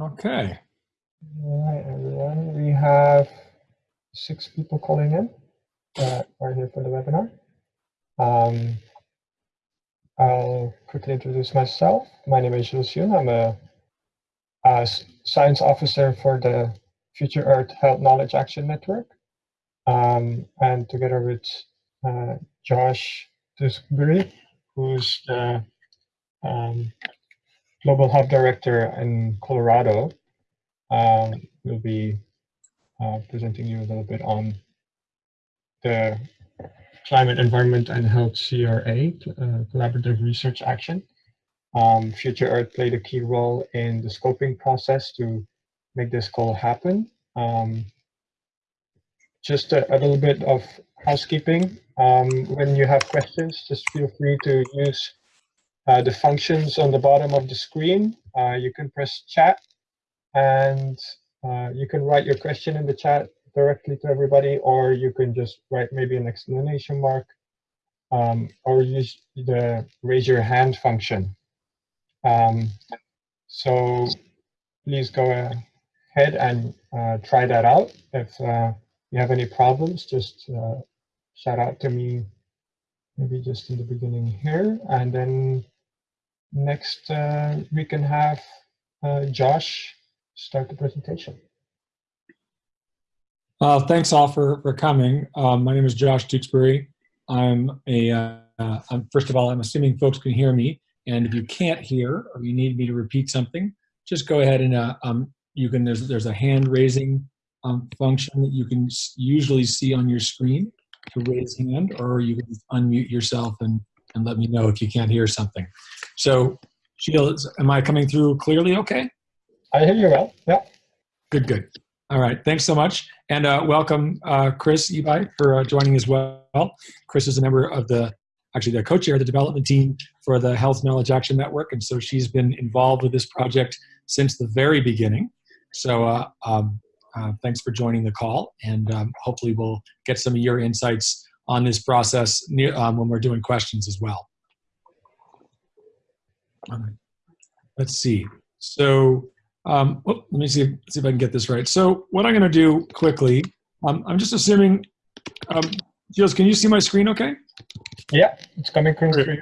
Okay. All right, everyone. We have six people calling in that are here for the webinar. Um, I'll quickly introduce myself. My name is Jules Yoon. I'm a, a science officer for the Future Earth Health Knowledge Action Network. Um, and together with uh, Josh Tewksbury, who's the um, Global Hub Director in Colorado, um, we'll be uh, presenting you a little bit on the Climate, Environment, and Health CRA, uh, Collaborative Research Action. Um, Future Earth played a key role in the scoping process to make this goal happen. Um, just a, a, little bit of housekeeping. Um, when you have questions, just feel free to use the functions on the bottom of the screen. Uh, you can press chat and uh, you can write your question in the chat directly to everybody, or you can just write maybe an exclamation mark, um, or use the raise your hand function. Um, so please go ahead and uh, try that out. If uh, you have any problems, just uh, shout out to me maybe just in the beginning here, and then next uh, we can have uh, Josh start the presentation. Uh, thanks all for, for coming. Um, my name is Josh Tewksbury. I'm a, uh, I'm, first of all, I'm assuming folks can hear me. And if you can't hear or you need me to repeat something, just go ahead and uh, um, you can, there's, there's a hand raising um, function that you can usually see on your screen to raise hand, or you can unmute yourself and, and let me know if you can't hear something. So Sheila, am I coming through clearly okay? I hear you well, yeah. Good, good. All right, thanks so much. And uh, welcome, uh, Chris Ebi, for uh, joining as well. Chris is a member of the, actually the co-chair of the development team for the Health Knowledge Action Network. And so she's been involved with this project since the very beginning. So uh, um, uh, thanks for joining the call. And um, hopefully we'll get some of your insights on this process near, um, when we're doing questions as well. All right. Let's see. So um, oh, let me see, see if I can get this right. So what I'm going to do quickly, um, I'm just assuming, um, Jules, can you see my screen okay? Yeah, it's coming through. Great.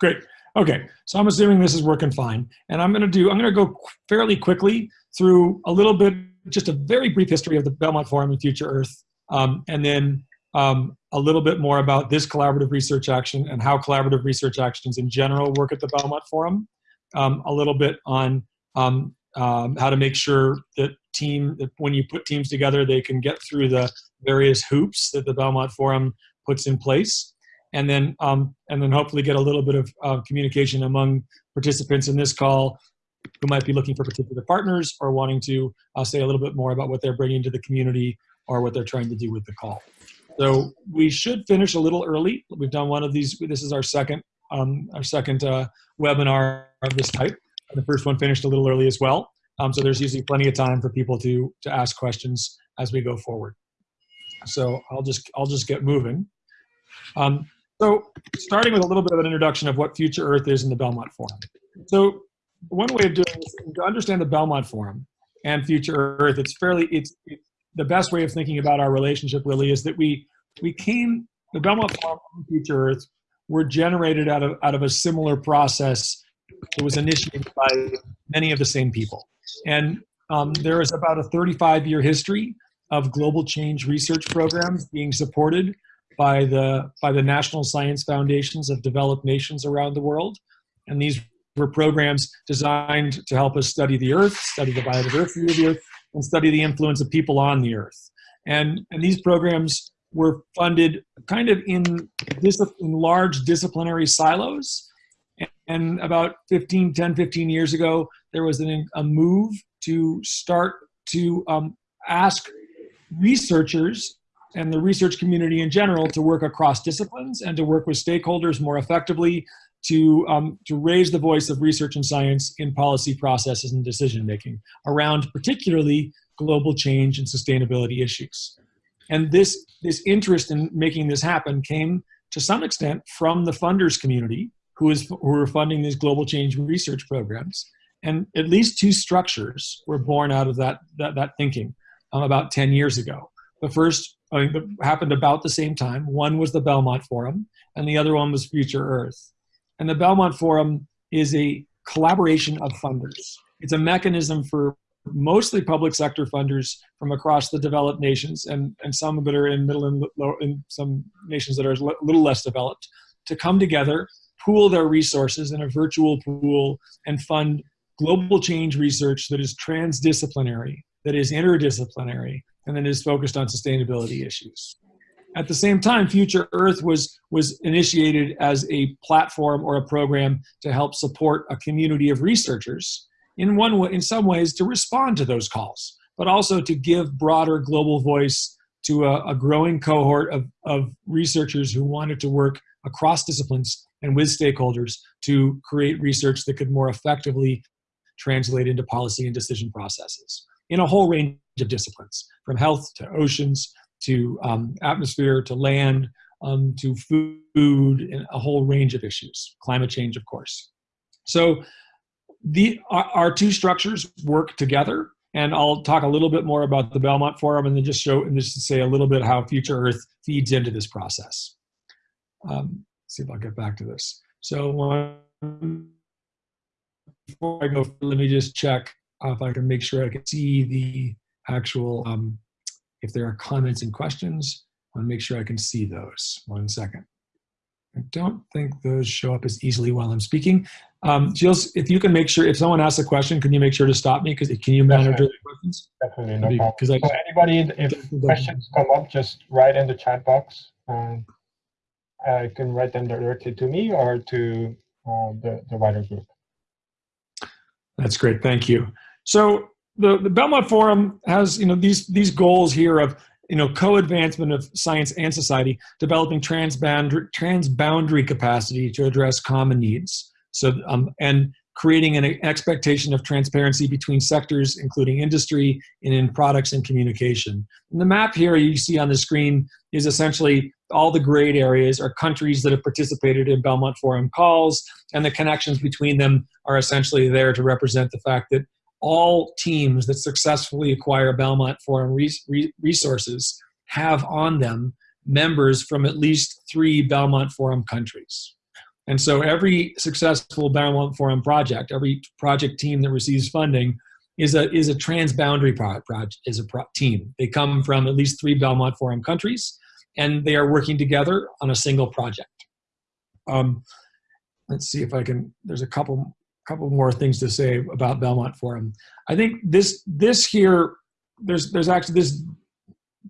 Great. Okay, so I'm assuming this is working fine. And I'm going to do, I'm going to go fairly quickly through a little bit, just a very brief history of the Belmont Forum and Future Earth, um, and then um, a little bit more about this collaborative research action and how collaborative research actions in general work at the Belmont Forum. Um, a little bit on um, um, how to make sure that team that when you put teams together they can get through the various hoops that the belmont forum puts in place and then um, and then hopefully get a little bit of uh, communication among participants in this call who might be looking for particular partners or wanting to uh, say a little bit more about what they're bringing to the community or what they're trying to do with the call so we should finish a little early we've done one of these this is our second um, our second uh, webinar of this type the first one finished a little early as well. Um, so there's usually plenty of time for people to, to ask questions as we go forward. So I'll just, I'll just get moving. Um, so starting with a little bit of an introduction of what Future Earth is in the Belmont Forum. So one way of doing this, to understand the Belmont Forum and Future Earth, it's fairly, it's, it's the best way of thinking about our relationship really is that we, we came, the Belmont and Future Earth were generated out of, out of a similar process it was initiated by many of the same people. And um, there is about a 35 year history of global change research programs being supported by the, by the national science foundations of developed nations around the world. And these were programs designed to help us study the earth, study the biodiversity of the earth, and study the influence of people on the earth. And, and these programs were funded kind of in, in large disciplinary silos and about 15, 10, 15 years ago, there was an, a move to start to um, ask researchers and the research community in general to work across disciplines and to work with stakeholders more effectively to, um, to raise the voice of research and science in policy processes and decision making around particularly global change and sustainability issues. And this, this interest in making this happen came to some extent from the funders community who is who are funding these global change research programs. And at least two structures were born out of that, that, that thinking um, about 10 years ago. The first I mean, happened about the same time. One was the Belmont Forum, and the other one was Future Earth. And the Belmont Forum is a collaboration of funders. It's a mechanism for mostly public sector funders from across the developed nations and, and some that are in middle and low, in some nations that are a little less developed to come together, pool their resources in a virtual pool and fund global change research that is transdisciplinary, that is interdisciplinary, and that is focused on sustainability issues. At the same time, Future Earth was, was initiated as a platform or a program to help support a community of researchers in, one way, in some ways to respond to those calls, but also to give broader global voice to a, a growing cohort of, of researchers who wanted to work across disciplines and with stakeholders to create research that could more effectively translate into policy and decision processes in a whole range of disciplines, from health to oceans to um, atmosphere to land um, to food and a whole range of issues, climate change, of course. So the, our, our two structures work together and I'll talk a little bit more about the Belmont Forum and then just show and just say a little bit how Future Earth feeds into this process. Um, see if I'll get back to this. So before I go, let me just check if I can make sure I can see the actual, um, if there are comments and questions, I want to make sure I can see those. One second. I don't think those show up as easily while I'm speaking. Um, Jill, if you can make sure, if someone asks a question, can you make sure to stop me? Because can you manage Definitely. the questions? Definitely, no. Because I So anybody, if questions come up, just write in the chat box. Um, I can write them directly to me or to uh, the, the wider group. That's great. Thank you. So the, the Belmont Forum has, you know, these, these goals here of, you know, co-advancement of science and society, developing transboundary, transboundary capacity to address common needs. So, um, and creating an expectation of transparency between sectors, including industry and in products and communication. And the map here you see on the screen is essentially all the grayed areas are countries that have participated in Belmont Forum calls, and the connections between them are essentially there to represent the fact that all teams that successfully acquire Belmont Forum res resources have on them members from at least three Belmont Forum countries. And so every successful Belmont Forum project, every project team that receives funding is a, is a transboundary pro project, is a pro team. They come from at least three Belmont Forum countries and they are working together on a single project. Um, let's see if I can, there's a couple, couple more things to say about Belmont Forum. I think this, this here, there's, there's actually this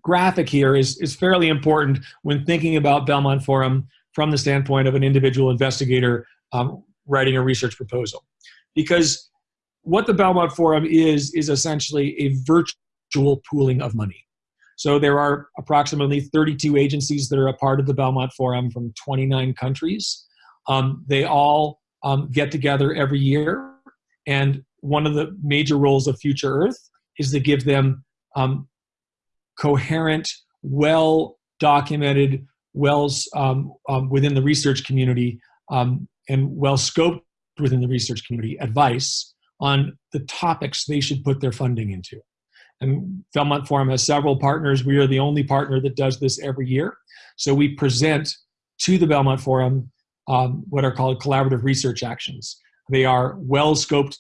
graphic here is, is fairly important when thinking about Belmont Forum from the standpoint of an individual investigator um, writing a research proposal. Because what the Belmont Forum is, is essentially a virtual pooling of money. So there are approximately 32 agencies that are a part of the Belmont Forum from 29 countries. Um, they all um, get together every year, and one of the major roles of Future Earth is to give them um, coherent, well documented wells um, um, within the research community um, and well scoped within the research community advice on the topics they should put their funding into. And Belmont Forum has several partners. We are the only partner that does this every year. So we present to the Belmont Forum um, what are called collaborative research actions. They are well scoped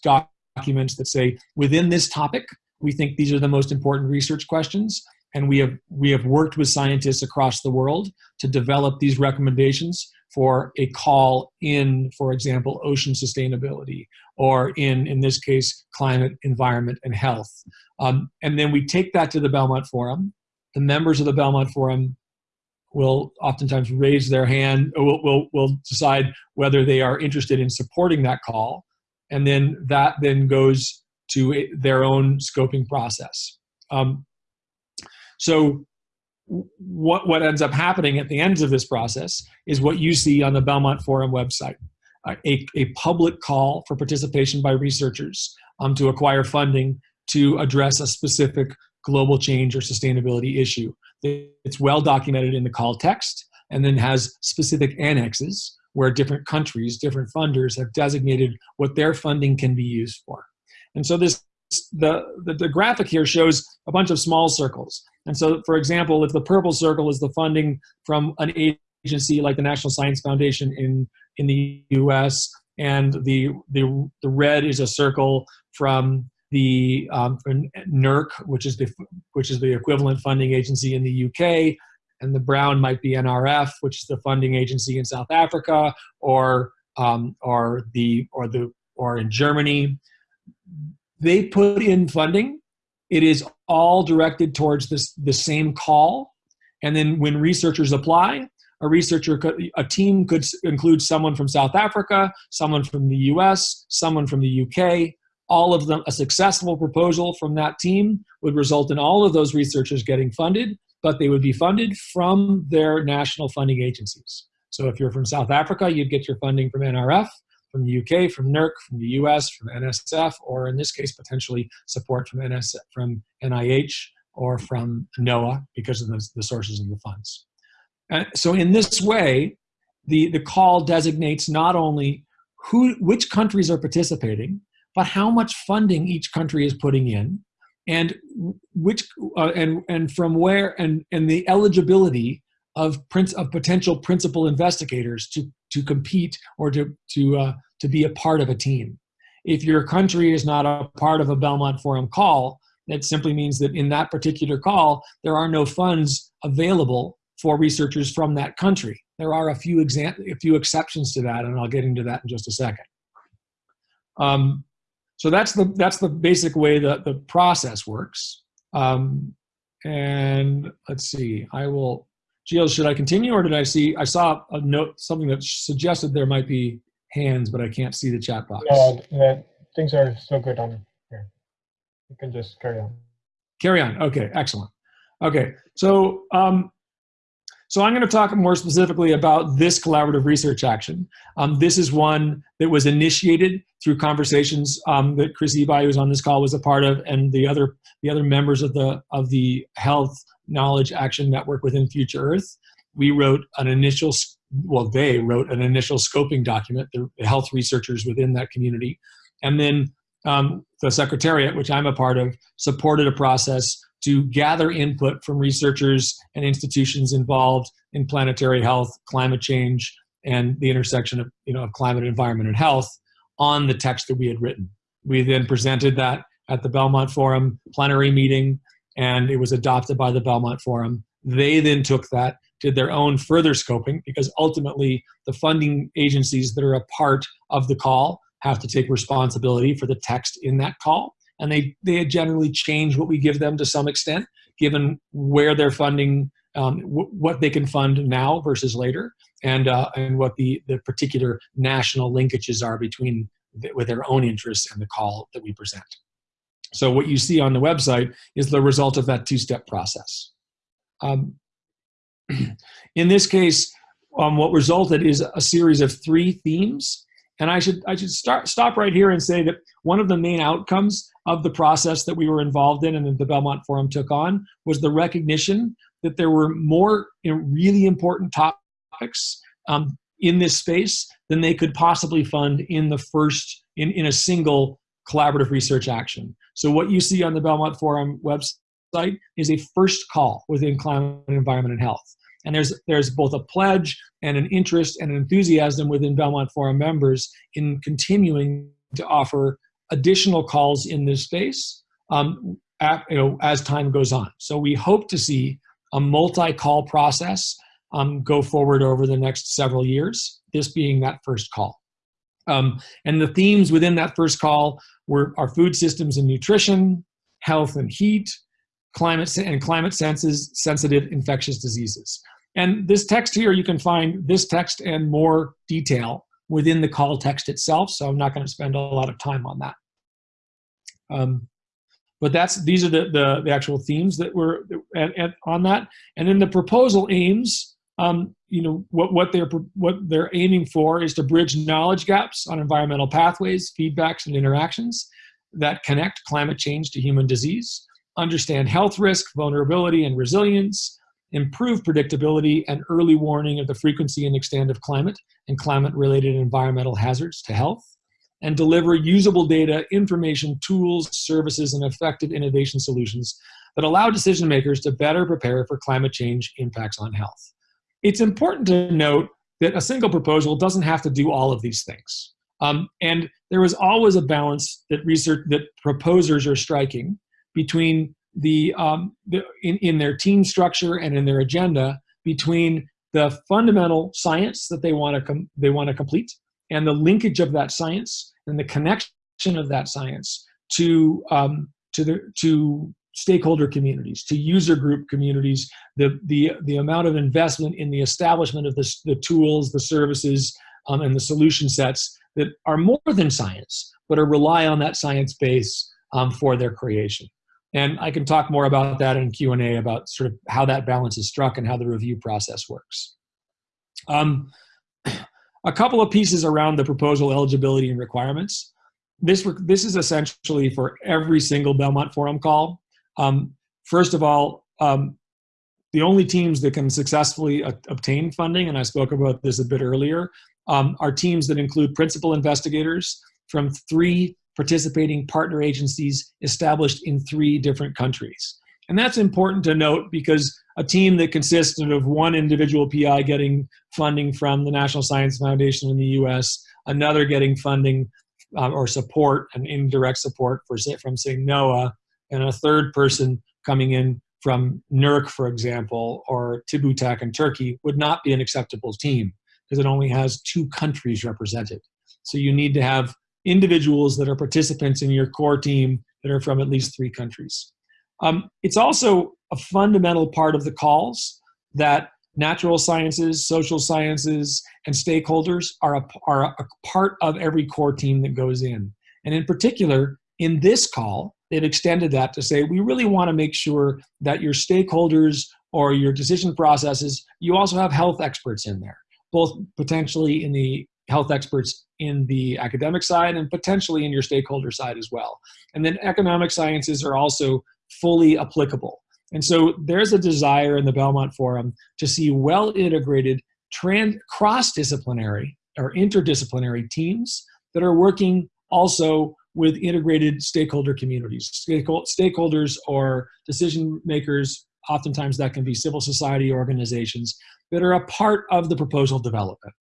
documents that say, within this topic, we think these are the most important research questions and we have we have worked with scientists across the world to develop these recommendations for a call in for example ocean sustainability or in in this case climate environment and health um, and then we take that to the belmont forum the members of the belmont forum will oftentimes raise their hand will, will, will decide whether they are interested in supporting that call and then that then goes to their own scoping process um, so what, what ends up happening at the ends of this process is what you see on the Belmont Forum website. Uh, a, a public call for participation by researchers um, to acquire funding to address a specific global change or sustainability issue. It's well documented in the call text and then has specific annexes where different countries, different funders have designated what their funding can be used for. And so this the, the, the graphic here shows a bunch of small circles. And so, for example, if the purple circle is the funding from an agency like the National Science Foundation in, in the US, and the, the, the red is a circle from the um, NERC, which is the which is the equivalent funding agency in the UK, and the brown might be NRF, which is the funding agency in South Africa, or um, or the or the or in Germany. They put in funding. It is all directed towards this the same call, and then when researchers apply, a researcher could, a team could include someone from South Africa, someone from the US, someone from the UK, all of them, a successful proposal from that team would result in all of those researchers getting funded, but they would be funded from their national funding agencies. So if you're from South Africa, you'd get your funding from NRF, from the UK, from NERC, from the US, from NSF, or in this case, potentially support from, from NIH or from NOAA because of the, the sources of the funds. And so in this way, the, the call designates not only who, which countries are participating, but how much funding each country is putting in and which uh, and and from where and and the eligibility of prince of potential principal investigators to to compete or to to uh, to be a part of a team. If your country is not a part of a belmont forum call that simply means that in that particular call there are no funds available for researchers from that country. There are a few exam a few exceptions to that and i'll get into that in just a second. Um, so that's the that's the basic way that the process works. Um, and let's see, I will. Gilles, should I continue, or did I see? I saw a note, something that suggested there might be hands, but I can't see the chat box. No, things are still good on here. You can just carry on. Carry on. Okay, excellent. Okay, so um, so I'm going to talk more specifically about this collaborative research action. Um, this is one that was initiated through conversations um, that Chris Ebi, who's on this call, was a part of, and the other the other members of the of the Health Knowledge Action Network within Future Earth. We wrote an initial, well, they wrote an initial scoping document, the, the health researchers within that community, and then um, the Secretariat, which I'm a part of, supported a process to gather input from researchers and institutions involved in planetary health, climate change, and the intersection of, you know, of climate, environment, and health on the text that we had written. We then presented that at the Belmont Forum plenary meeting, and it was adopted by the Belmont Forum. They then took that, did their own further scoping, because ultimately the funding agencies that are a part of the call have to take responsibility for the text in that call and they they generally change what we give them to some extent, given where they're funding, um, what they can fund now versus later, and uh, and what the the particular national linkages are between the, with their own interests and the call that we present. So what you see on the website is the result of that two-step process. Um, in this case, um, what resulted is a series of three themes and I should I should start stop right here and say that one of the main outcomes of the process that we were involved in and that the Belmont Forum took on was the recognition that there were more really important topics um, in this space than they could possibly fund in the first in, in a single collaborative research action. So what you see on the Belmont Forum website is a first call within climate, environment, and health. And there's, there's both a pledge and an interest and an enthusiasm within Belmont Forum members in continuing to offer additional calls in this space um, at, you know, as time goes on. So we hope to see a multi-call process um, go forward over the next several years, this being that first call. Um, and the themes within that first call were our food systems and nutrition, health and heat, climate and climate senses, sensitive infectious diseases. And this text here, you can find this text and more detail within the call text itself. So I'm not going to spend a lot of time on that. Um, but that's these are the, the, the actual themes that were at, at, on that. And then the proposal aims, um, you know, what, what, they're, what they're aiming for is to bridge knowledge gaps on environmental pathways, feedbacks, and interactions that connect climate change to human disease understand health risk, vulnerability, and resilience, improve predictability and early warning of the frequency and extent of climate and climate-related environmental hazards to health, and deliver usable data, information, tools, services, and effective innovation solutions that allow decision makers to better prepare for climate change impacts on health. It's important to note that a single proposal doesn't have to do all of these things. Um, and there is always a balance that research that proposers are striking between the, um, the in, in their team structure and in their agenda between the fundamental science that they want to they want to complete and the linkage of that science and the connection of that science to um, to the to stakeholder communities, to user group communities, the the the amount of investment in the establishment of the, the tools, the services, um, and the solution sets that are more than science, but are rely on that science base um, for their creation. And I can talk more about that in Q&A about sort of how that balance is struck and how the review process works. Um, a couple of pieces around the proposal eligibility and requirements. This, this is essentially for every single Belmont Forum call. Um, first of all, um, the only teams that can successfully obtain funding, and I spoke about this a bit earlier, um, are teams that include principal investigators from three participating partner agencies established in three different countries. And that's important to note because a team that consisted of one individual PI getting funding from the National Science Foundation in the US, another getting funding uh, or support and indirect support for, from say NOAA, and a third person coming in from NERC, for example, or TÜBİTAK in Turkey would not be an acceptable team because it only has two countries represented. So you need to have individuals that are participants in your core team that are from at least three countries. Um, it's also a fundamental part of the calls that natural sciences, social sciences, and stakeholders are a, are a part of every core team that goes in. And in particular, in this call, they've extended that to say, we really want to make sure that your stakeholders or your decision processes, you also have health experts in there both potentially in the health experts in the academic side and potentially in your stakeholder side as well. And then economic sciences are also fully applicable. And so there's a desire in the Belmont Forum to see well integrated trans cross-disciplinary or interdisciplinary teams that are working also with integrated stakeholder communities, stakeholders or decision makers, oftentimes that can be civil society organizations that are a part of the proposal development.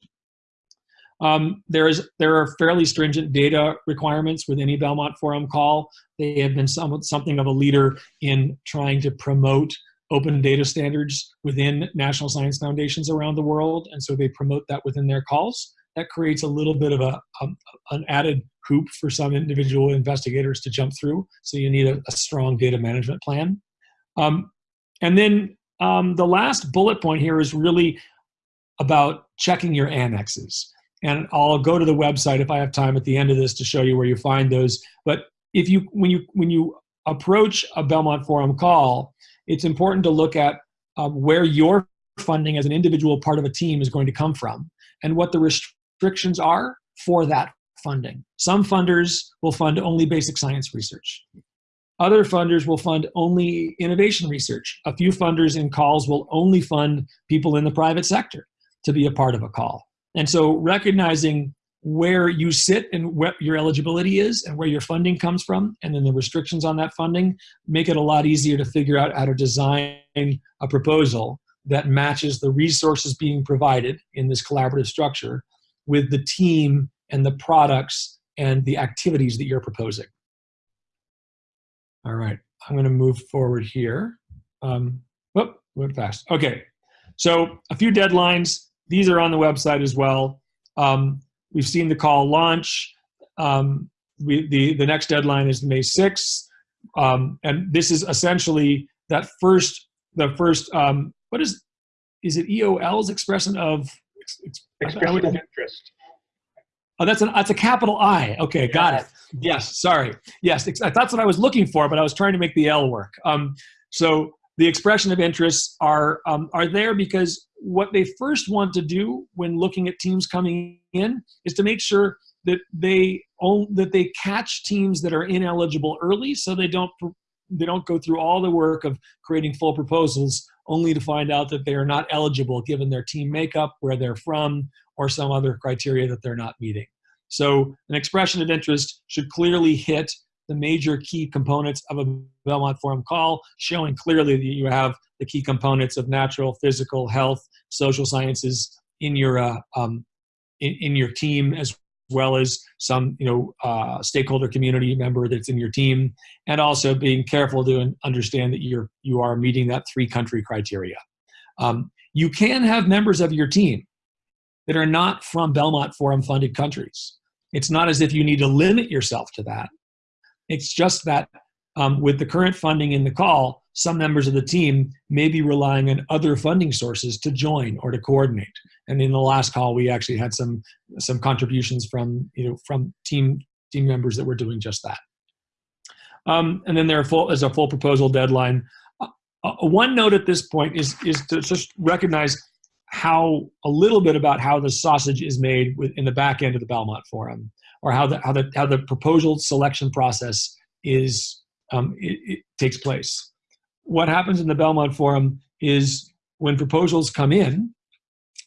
Um, there, is, there are fairly stringent data requirements with any Belmont Forum call. They have been some, something of a leader in trying to promote open data standards within national science foundations around the world, and so they promote that within their calls. That creates a little bit of a, a an added hoop for some individual investigators to jump through, so you need a, a strong data management plan. Um, and then um, the last bullet point here is really about checking your annexes. And I'll go to the website if I have time at the end of this to show you where you find those. But if you, when you, when you approach a Belmont Forum call, it's important to look at uh, where your funding as an individual part of a team is going to come from and what the restrictions are for that funding. Some funders will fund only basic science research. Other funders will fund only innovation research. A few funders in calls will only fund people in the private sector to be a part of a call. And so recognizing where you sit and what your eligibility is and where your funding comes from and then the restrictions on that funding make it a lot easier to figure out how to design a proposal that matches the resources being provided in this collaborative structure with the team and the products and the activities that you're proposing. All right, I'm gonna move forward here. Um, whoop, went fast. Okay, so a few deadlines. These are on the website as well. Um, we've seen the call launch. Um, we, the, the next deadline is May 6th. Um, and this is essentially that first, the first, um, what is, is it EOL's expression of? Expression of interest. Oh, that's an that's a capital I. Okay, got it. Yes, sorry. Yes, that's what I was looking for, but I was trying to make the L work. Um, so the expression of interests are um, are there because what they first want to do when looking at teams coming in is to make sure that they own, that they catch teams that are ineligible early, so they don't they don't go through all the work of creating full proposals only to find out that they are not eligible given their team makeup, where they're from, or some other criteria that they're not meeting. So an expression of interest should clearly hit the major key components of a Belmont Forum call, showing clearly that you have the key components of natural, physical, health, social sciences in your uh, um, in, in, your team, as well as some you know uh, stakeholder community member that's in your team, and also being careful to understand that you're you are meeting that three country criteria. Um, you can have members of your team that are not from Belmont Forum funded countries. It's not as if you need to limit yourself to that. It's just that um, with the current funding in the call, some members of the team may be relying on other funding sources to join or to coordinate. And in the last call, we actually had some some contributions from you know from team team members that were doing just that. Um, and then there full, is a full proposal deadline. Uh, uh, one note at this point is is to just recognize how a little bit about how the sausage is made in the back end of the Belmont Forum, or how the how the how the proposal selection process is um, it, it takes place. What happens in the Belmont Forum is when proposals come in,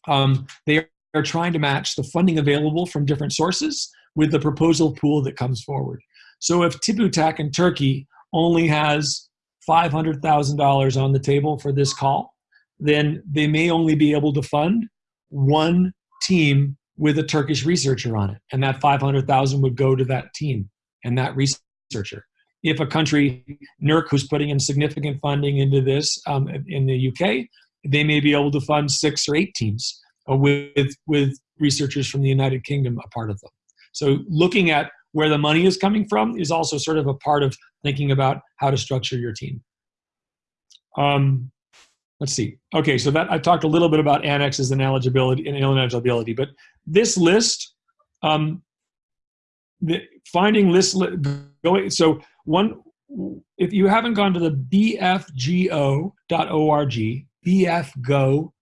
um, they are trying to match the funding available from different sources with the proposal pool that comes forward. So if TÜBİTAK in Turkey only has $500,000 on the table for this call, then they may only be able to fund one team with a Turkish researcher on it. And that 500,000 would go to that team and that researcher. If a country, NERC, who's putting in significant funding into this um, in the UK, they may be able to fund six or eight teams uh, with, with researchers from the United Kingdom a part of them. So looking at where the money is coming from is also sort of a part of thinking about how to structure your team. Um, let's see. Okay, so that I talked a little bit about annexes and eligibility and ineligibility, but this list, um, the, finding list going. So one, if you haven't gone to the bfgo.org, bfgo.org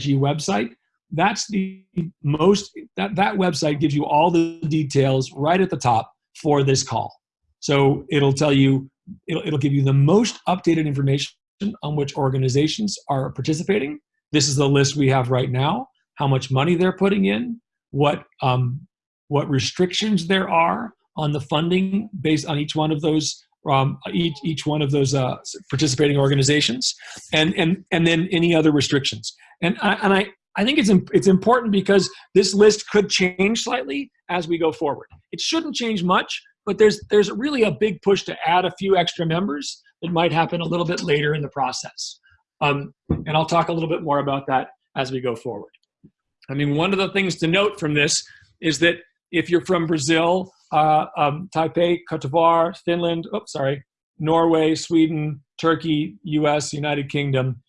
website, that's the most that that website gives you all the details right at the top for this call. So it'll tell you it'll, it'll give you the most updated information on which organizations are participating. This is the list we have right now, how much money they're putting in, what, um, what restrictions there are on the funding based on each one of those um, each, each one of those uh, participating organizations, and, and, and then any other restrictions. And I, and I, I think it's, it's important because this list could change slightly as we go forward. It shouldn't change much, but there's, there's really a big push to add a few extra members that might happen a little bit later in the process. Um, and I'll talk a little bit more about that as we go forward. I mean, one of the things to note from this is that if you're from Brazil, uh, um, Taipei, Cote d'Ivoire, Finland, oops, sorry, Norway, Sweden, Turkey, U.S., United Kingdom,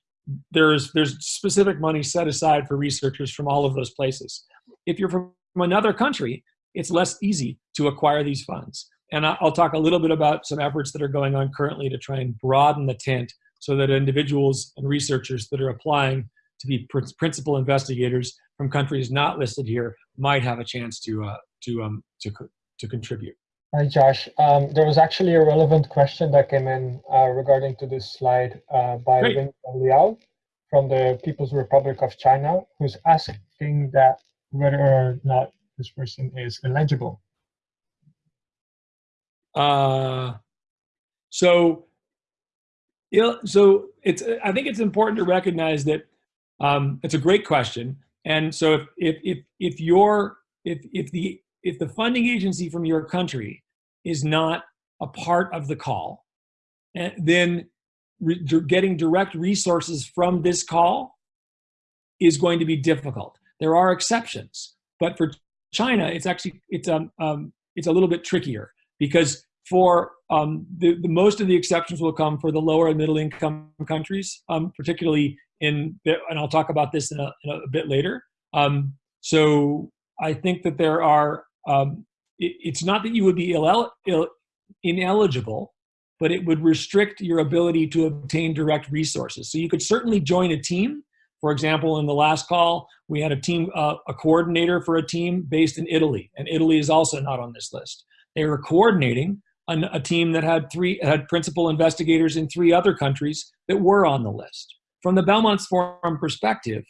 there's there's specific money set aside for researchers from all of those places. If you're from another country, it's less easy to acquire these funds. And I'll talk a little bit about some efforts that are going on currently to try and broaden the tent so that individuals and researchers that are applying to be principal investigators from countries not listed here might have a chance to uh, to um, to to contribute. Hi, Josh. Um, there was actually a relevant question that came in uh, regarding to this slide uh, by Ling Liao from the People's Republic of China, who's asking that whether or not this person is eligible. Uh, so, so it's. I think it's important to recognize that um, it's a great question. And so, if if if if you're if if the if the funding agency from your country is not a part of the call, eh, then getting direct resources from this call is going to be difficult. There are exceptions, but for China, it's actually it's um, um it's a little bit trickier because for um, the, the, most of the exceptions will come for the lower and middle income countries, um, particularly in, and I'll talk about this in a, in a bit later. Um, so I think that there are, um, it, it's not that you would be Ill, Ill, ineligible, but it would restrict your ability to obtain direct resources. So you could certainly join a team. For example, in the last call, we had a team, uh, a coordinator for a team based in Italy, and Italy is also not on this list. They were coordinating an, a team that had three had principal investigators in three other countries that were on the list. From the Belmont Forum perspective,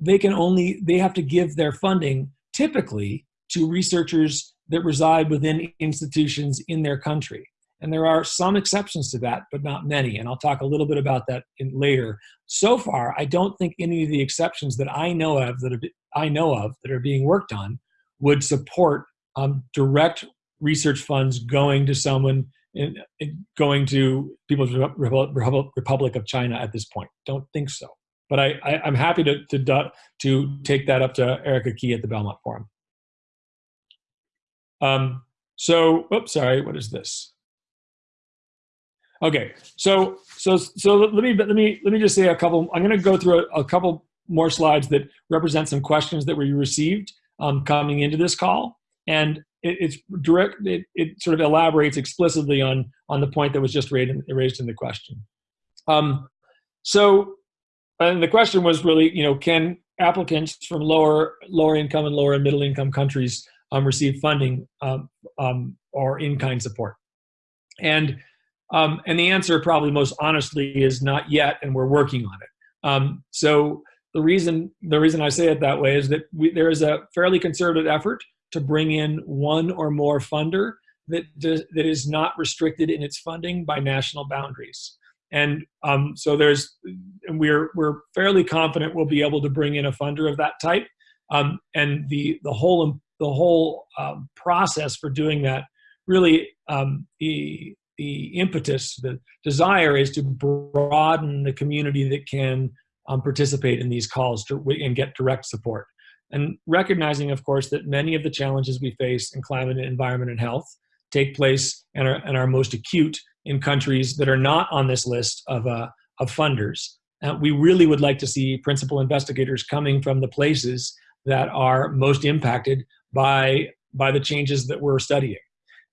they can only they have to give their funding typically to researchers that reside within institutions in their country. And there are some exceptions to that, but not many. And I'll talk a little bit about that in, later. So far, I don't think any of the exceptions that I know of that are, I know of that are being worked on would support um, direct research funds going to someone in, in going to People's Republic of China at this point. Don't think so. But I, I, am happy to, to, to take that up to Erica Key at the Belmont Forum. Um, so, oops, sorry, what is this? Okay, so so so let me let me let me just say a couple. I'm going to go through a, a, couple more slides that represent some questions that we received um, coming into this call, and it, it's direct. It, it sort of elaborates explicitly on on the point that was just raised in, raised in the question. Um, so, and the question was really, you know, can applicants from lower lower income and lower and middle income countries um, receive funding um, um, or in kind support? And um, and the answer, probably most honestly, is not yet, and we're working on it. Um, so the reason the reason I say it that way is that we, there is a fairly concerted effort to bring in one or more funder that that is not restricted in its funding by national boundaries. And um, so there's, and we're we're fairly confident we'll be able to bring in a funder of that type. Um, and the the whole the whole um, process for doing that really um, the the impetus, the desire is to broaden the community that can um, participate in these calls to, and get direct support. And recognizing, of course, that many of the challenges we face in climate, environment, and health take place and are, and are most acute in countries that are not on this list of, uh, of funders. Uh, we really would like to see principal investigators coming from the places that are most impacted by, by the changes that we're studying.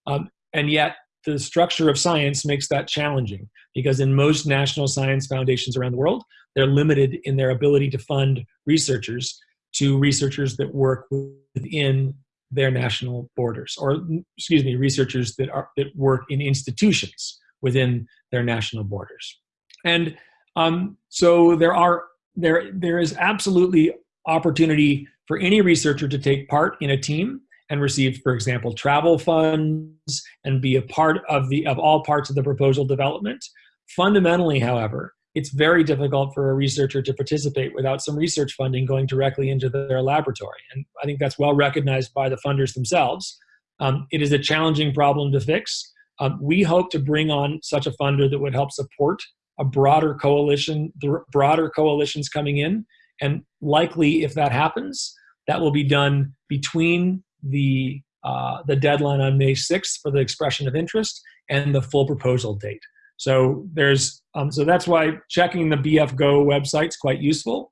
Um, and yet, the structure of science makes that challenging because in most national science foundations around the world, they're limited in their ability to fund researchers to researchers that work within their national borders, or excuse me, researchers that are that work in institutions within their national borders. And um, so there are there there is absolutely opportunity for any researcher to take part in a team and receive, for example, travel funds and be a part of the of all parts of the proposal development. Fundamentally, however, it's very difficult for a researcher to participate without some research funding going directly into their laboratory. And I think that's well recognized by the funders themselves. Um, it is a challenging problem to fix. Um, we hope to bring on such a funder that would help support a broader coalition, the broader coalitions coming in. And likely, if that happens, that will be done between the, uh, the deadline on May 6th for the expression of interest and the full proposal date. So there's, um, so that's why checking the BF Go website is quite useful.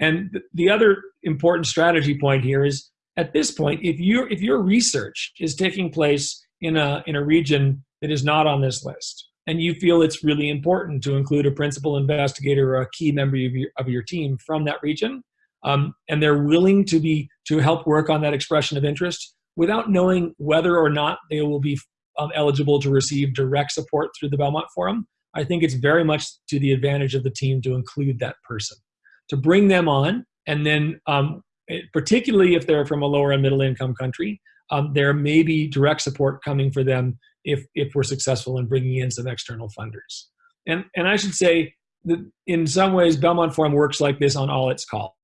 And the other important strategy point here is at this point, if your if your research is taking place in a in a region that is not on this list, and you feel it's really important to include a principal investigator or a key member of your, of your team from that region, um, and they're willing to be to help work on that expression of interest without knowing whether or not they will be um, eligible to receive direct support through the Belmont Forum, I think it's very much to the advantage of the team to include that person, to bring them on, and then um, particularly if they're from a lower and middle income country, um, there may be direct support coming for them if, if we're successful in bringing in some external funders. And, and I should say that in some ways, Belmont Forum works like this on all its calls.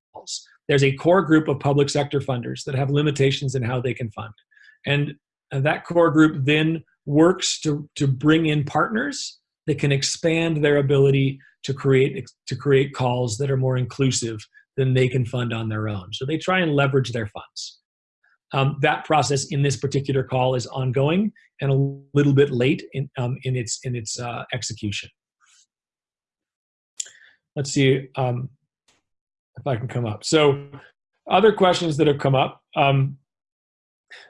There's a core group of public sector funders that have limitations in how they can fund. And that core group then works to, to bring in partners that can expand their ability to create, to create calls that are more inclusive than they can fund on their own. So they try and leverage their funds. Um, that process in this particular call is ongoing and a little bit late in, um, in its, in its uh, execution. Let's see. Um, if I can come up. So other questions that have come up. Um,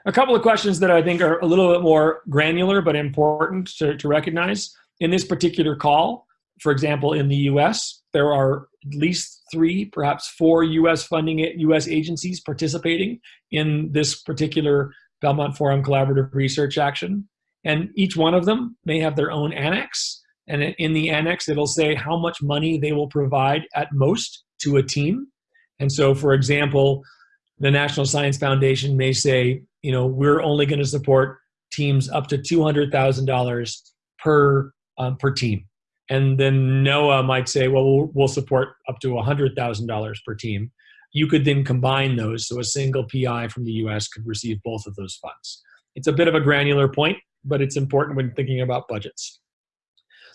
a couple of questions that I think are a little bit more granular but important to, to recognize. In this particular call, for example, in the US, there are at least three, perhaps four US funding US agencies participating in this particular Belmont Forum Collaborative Research Action. And each one of them may have their own annex. And in the annex, it'll say how much money they will provide at most to a team. And so, for example, the National Science Foundation may say, you know, we're only going to support teams up to $200,000 per um, per team. And then NOAA might say, well, we'll, we'll support up to $100,000 per team. You could then combine those so a single PI from the US could receive both of those funds. It's a bit of a granular point, but it's important when thinking about budgets.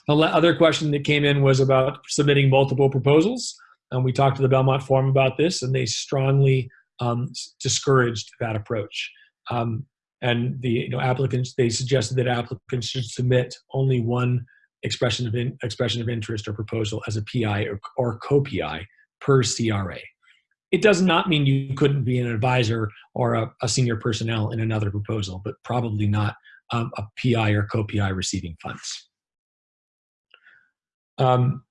The other question that came in was about submitting multiple proposals. And we talked to the Belmont Forum about this, and they strongly um, discouraged that approach. Um, and the you know, applicants, they suggested that applicants should submit only one expression of, in, expression of interest or proposal as a PI or, or co-PI per CRA. It does not mean you couldn't be an advisor or a, a senior personnel in another proposal, but probably not um, a PI or co-PI receiving funds. Um,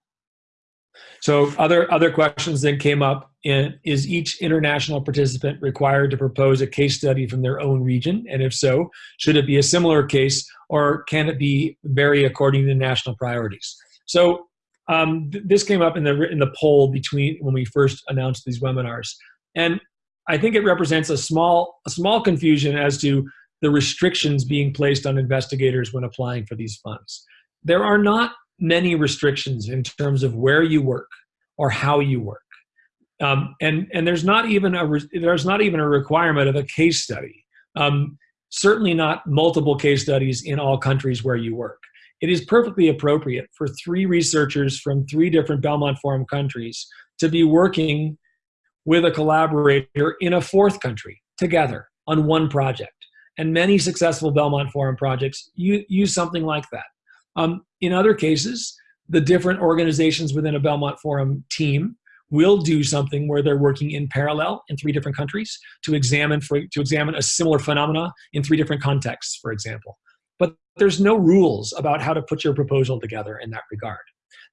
so other, other questions then came up in, is each international participant required to propose a case study from their own region? And if so, should it be a similar case or can it be vary according to national priorities? So um, th this came up in the, in the poll between when we first announced these webinars. And I think it represents a small, a small confusion as to the restrictions being placed on investigators when applying for these funds. There are not many restrictions in terms of where you work or how you work. Um, and and there's not even a there's not even a requirement of a case study. Um, certainly not multiple case studies in all countries where you work. It is perfectly appropriate for three researchers from three different Belmont Forum countries to be working with a collaborator in a fourth country together on one project. And many successful Belmont Forum projects use something like that. Um, in other cases, the different organizations within a Belmont Forum team will do something where they're working in parallel in three different countries to examine for, to examine a similar phenomena in three different contexts, for example. But there's no rules about how to put your proposal together in that regard.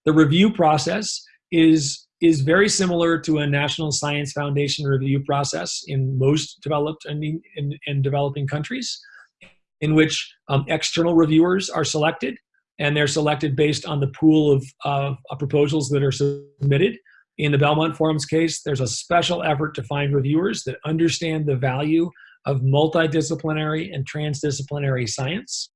The review process is is very similar to a National Science Foundation review process in most developed and in, in, developing countries, in which um, external reviewers are selected, and they're selected based on the pool of, of, of proposals that are submitted. In the Belmont Forum's case, there's a special effort to find reviewers that understand the value of multidisciplinary and transdisciplinary science.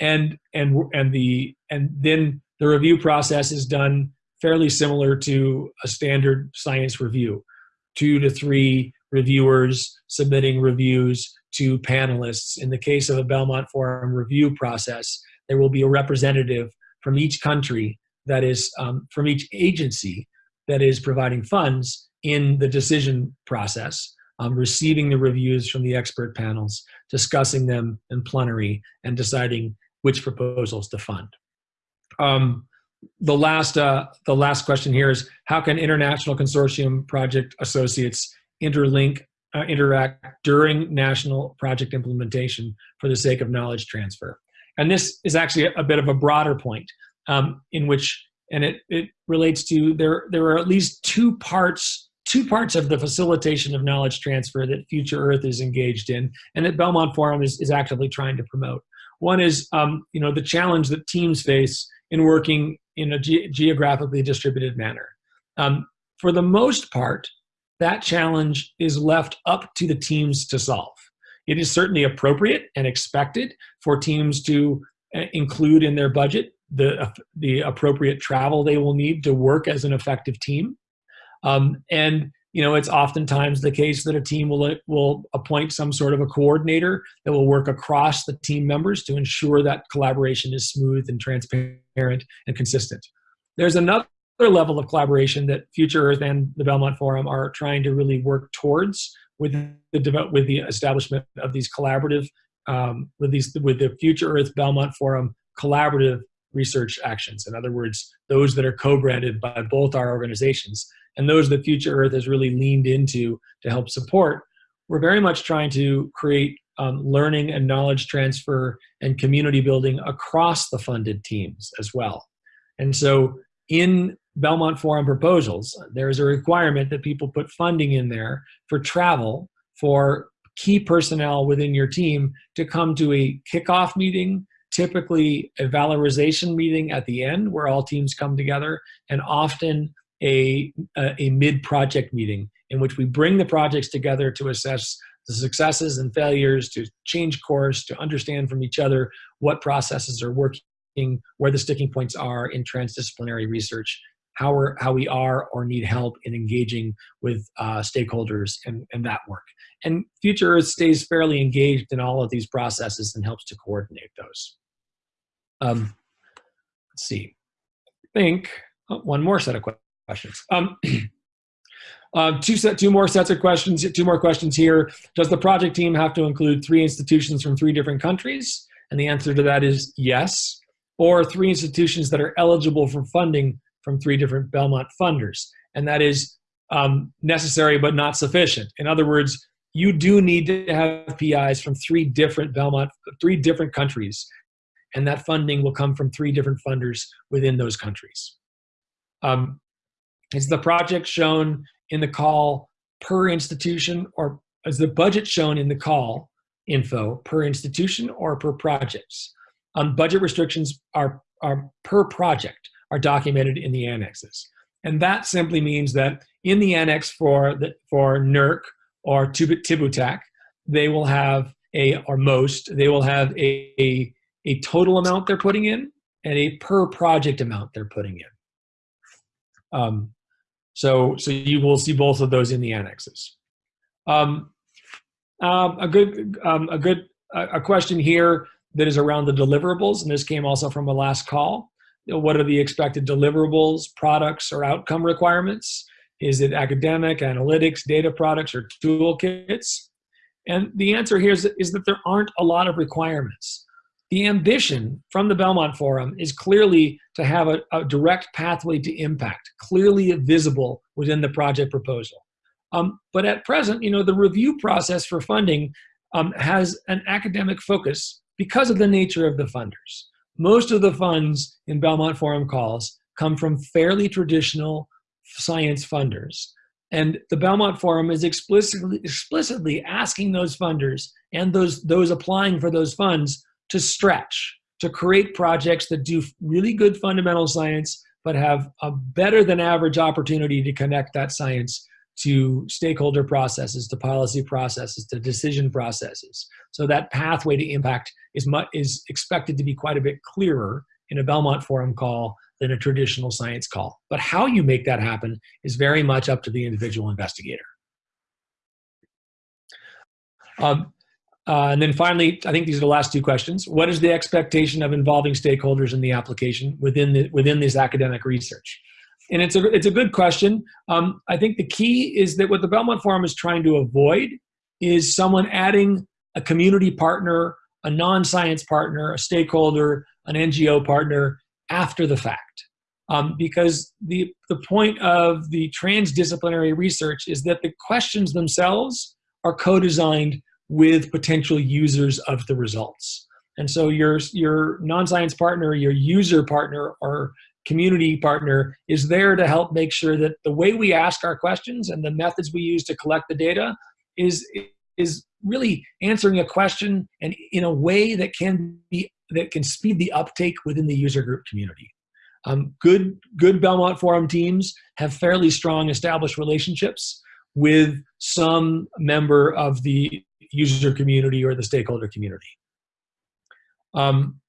And, and, and, the, and then the review process is done fairly similar to a standard science review. Two to three reviewers submitting reviews to panelists. In the case of a Belmont Forum review process, there will be a representative from each country that is, um, from each agency that is providing funds in the decision process, um, receiving the reviews from the expert panels, discussing them in plenary, and deciding which proposals to fund. Um, the last uh, the last question here is how can international consortium project associates interlink uh, interact during national project implementation for the sake of knowledge transfer and this is actually a, bit of a broader point um, in which and it, it relates to there there are at least two parts two parts of the facilitation of knowledge transfer that future earth is engaged in and that belmont forum is, is actively trying to promote one is um, you know the challenge that teams face in working in a ge geographically distributed manner. Um, for the most part, that challenge is left up to the teams to solve. It is certainly appropriate and expected for teams to uh, include in their budget the, uh, the appropriate travel they will need to work as an effective team. Um, and you know, it's oftentimes the case that a team will, will appoint some sort of a coordinator that will work across the team members to ensure that collaboration is smooth and transparent and consistent. There's another level of collaboration that Future Earth and the Belmont Forum are trying to really work towards with the, with the establishment of these collaborative, um, with, these, with the Future Earth Belmont Forum collaborative research actions. In other words, those that are co-branded by both our organizations and those that Future Earth has really leaned into to help support, we're very much trying to create um, learning and knowledge transfer and community building across the funded teams as well. And so in Belmont Forum proposals, there is a requirement that people put funding in there for travel for key personnel within your team to come to a kickoff meeting, typically a valorization meeting at the end where all teams come together, and often a, a, a mid-project meeting in which we bring the projects together to assess the successes and failures, to change course, to understand from each other what processes are working, where the sticking points are in transdisciplinary research, how, we're, how we are or need help in engaging with uh, stakeholders and, and that work. And Future Earth stays fairly engaged in all of these processes and helps to coordinate those. Um, let's see. I think oh, one more set of questions. Um, uh, two set, two more sets of questions. Two more questions here. Does the project team have to include three institutions from three different countries? And the answer to that is yes. Or three institutions that are eligible for funding from three different Belmont funders. And that is um, necessary but not sufficient. In other words, you do need to have PIs from three different Belmont, three different countries. And that funding will come from three different funders within those countries. Um, is the project shown in the call per institution or is the budget shown in the call info per institution or per projects? Um, budget restrictions are, are per project are documented in the annexes. And that simply means that in the annex for, the, for NERC or TÜBİTAK, they will have a, or most, they will have a, a, a total amount they're putting in and a per project amount they're putting in. Um, so, so you will see both of those in the annexes. Um, um, a good, um, a good, a question here that is around the deliverables, and this came also from a last call. Know, what are the expected deliverables, products, or outcome requirements? Is it academic, analytics, data products, or toolkits? And the answer here is, is that there aren't a lot of requirements. The ambition from the Belmont Forum is clearly to have a, a direct pathway to impact, clearly visible within the project proposal. Um, but at present, you know, the review process for funding um, has an academic focus because of the nature of the funders. Most of the funds in Belmont Forum calls come from fairly traditional science funders. And the Belmont Forum is explicitly, explicitly asking those funders and those, those applying for those funds to stretch, to create projects that do really good fundamental science, but have a better than average opportunity to connect that science to stakeholder processes, to policy processes, to decision processes. So that pathway to impact is, much, is expected to be quite a bit clearer in a Belmont Forum call than a traditional science call. But how you make that happen is very much up to the individual investigator. Um, uh, and then finally, I think these are the last two questions. What is the expectation of involving stakeholders in the application within, the, within this academic research? And it's a, it's a good question. Um, I think the key is that what the Belmont Forum is trying to avoid is someone adding a community partner, a non-science partner, a stakeholder, an NGO partner after the fact. Um, because the, the point of the transdisciplinary research is that the questions themselves are co-designed with potential users of the results. And so your, your non-science partner, your user partner, or community partner is there to help make sure that the way we ask our questions and the methods we use to collect the data is, is really answering a question and in a way that can be that can speed the uptake within the user group community. Um, good, good Belmont Forum teams have fairly strong established relationships with some member of the user community or the stakeholder community. Um,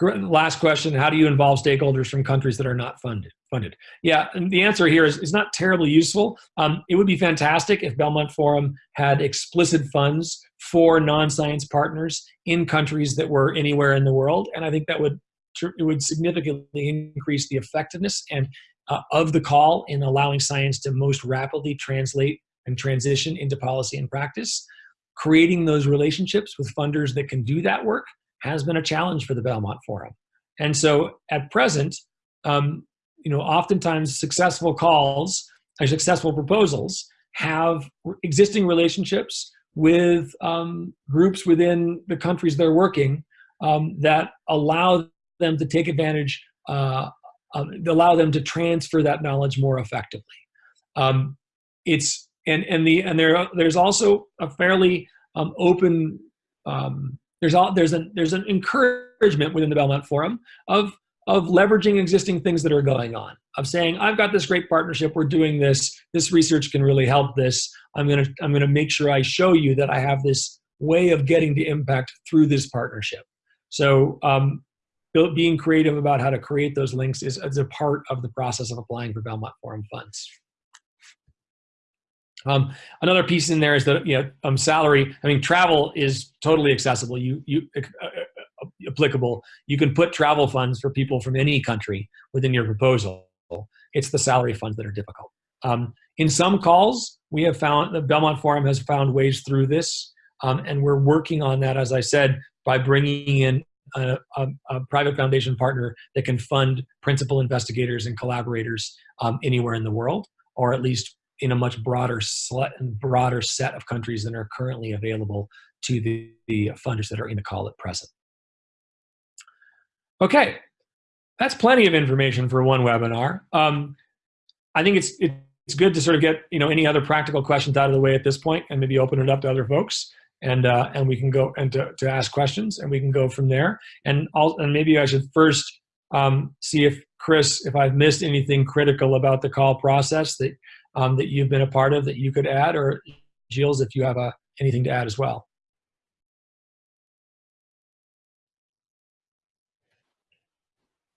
last question, how do you involve stakeholders from countries that are not funded? funded? Yeah, and the answer here is, is not terribly useful. Um, it would be fantastic if Belmont Forum had explicit funds for non-science partners in countries that were anywhere in the world, and I think that would it would significantly increase the effectiveness and uh, of the call in allowing science to most rapidly translate and transition into policy and practice creating those relationships with funders that can do that work has been a challenge for the Belmont Forum. And so at present, um, you know, oftentimes successful calls or successful proposals have existing relationships with um, groups within the countries they're working um, that allow them to take advantage, uh, allow them to transfer that knowledge more effectively. Um, it's and and the and there there's also a fairly um, open um, there's all there's an there's an encouragement within the Belmont Forum of of leveraging existing things that are going on, of saying, I've got this great partnership, we're doing this, this research can really help this. I'm gonna, I'm gonna make sure I show you that I have this way of getting to impact through this partnership. So um, being creative about how to create those links is, is a part of the process of applying for Belmont Forum funds. Um, another piece in there is that you know um, salary. I mean, travel is totally accessible. You you uh, uh, applicable. You can put travel funds for people from any country within your proposal. It's the salary funds that are difficult. Um, in some calls, we have found the Belmont Forum has found ways through this, um, and we're working on that. As I said, by bringing in a, a, a, private foundation partner that can fund principal investigators and collaborators um, anywhere in the world, or at least in a much broader, broader set of countries than are currently available to the, the funders that are in the call at present. Okay, that's plenty of information for one webinar. Um, I think it's it's good to sort of get you know any other practical questions out of the way at this point, and maybe open it up to other folks and uh, and we can go and to, to ask questions and we can go from there. And I'll, and maybe I should first um, see if Chris, if I've missed anything critical about the call process that um, that you've been a part of that you could add, or Gilles, if you have uh, anything to add as well.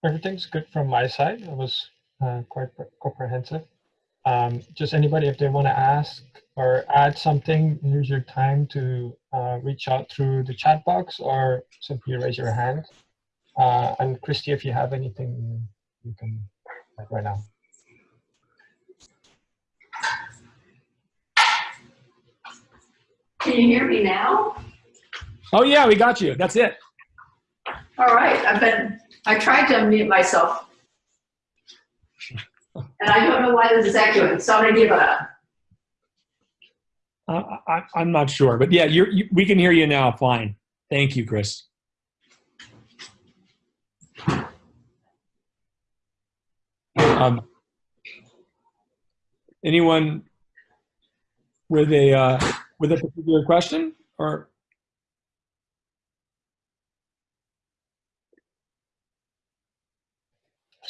Everything's good from my side. It was uh, quite comprehensive. Um, just anybody, if they want to ask or add something, here's your time to uh, reach out through the chat box or simply raise your hand. Uh, and Christy, if you have anything, you can right now. Can you hear me now? Oh yeah, we got you. That's it. All right. I've been. I tried to unmute myself and I don't know why this is echoing, so I'm gonna give a. Uh, I, I'm not sure, but yeah, you're, you, we can hear you now. Fine. Thank you, Chris. Um, anyone with a uh, with a particular question or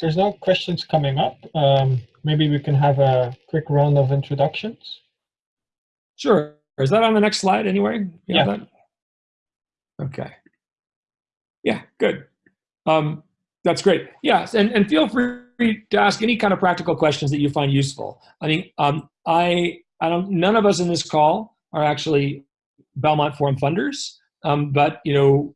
If there's no questions coming up, um, maybe we can have a quick round of introductions. Sure. Is that on the next slide anyway? yeah. That? Okay. Yeah, good. Um, that's great. Yes, and, and feel free to ask any kind of practical questions that you find useful. I mean, um, I, I don't, none of us in this call are actually Belmont Forum funders, um, but you know,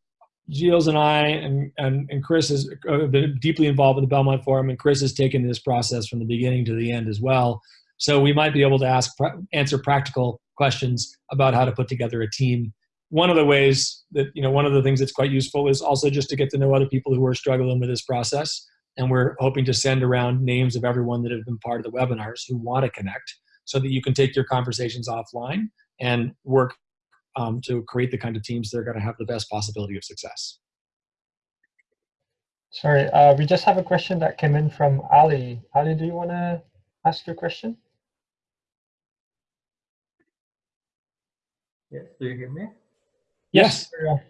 Gilles and I and, and, and Chris has uh, been deeply involved with the Belmont Forum, and Chris has taken this process from the beginning to the end as well. So we might be able to ask answer practical questions about how to put together a team. One of the ways that you know, one of the things that's quite useful is also just to get to know other people who are struggling with this process. And we're hoping to send around names of everyone that have been part of the webinars who want to connect, so that you can take your conversations offline and work um, to create the kind of teams that are going to have the best possibility of success. Sorry, uh, we just have a question that came in from Ali. Ali, do you want to ask your question? Yes, do you hear me? Yes. yes.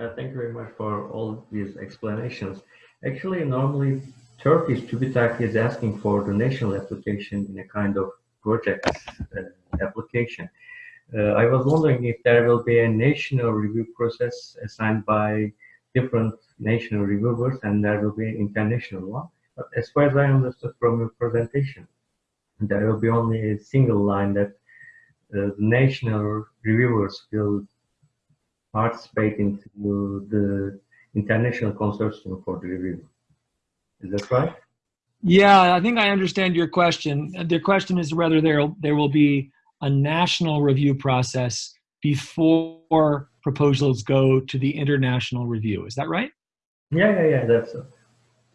Uh, thank you very much for all these explanations. Actually, normally Turkish TÜBİTAK is asking for the national application in a kind of project uh, application. Uh, I was wondering if there will be a national review process assigned by different national reviewers and there will be an international one. But as far as I understood from your presentation, there will be only a single line that uh, national reviewers will participate into the international consortium for the review. Is that right? Yeah, I think I understand your question. The question is whether there there will be a national review process before proposals go to the international review. Is that right? Yeah, yeah, yeah, that's so.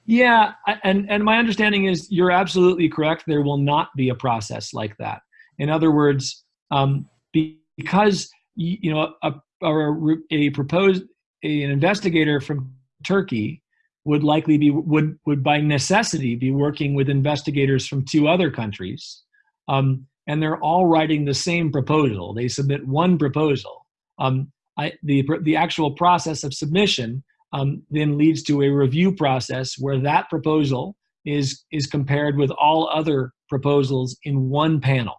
Yeah, and, and my understanding is you're absolutely correct. There will not be a process like that. In other words, um, because you know a, a, a proposed a, an investigator from Turkey would likely be would would by necessity be working with investigators from two other countries. Um, and they're all writing the same proposal. They submit one proposal. Um, I, the, the actual process of submission, um, then leads to a review process where that proposal is, is compared with all other proposals in one panel.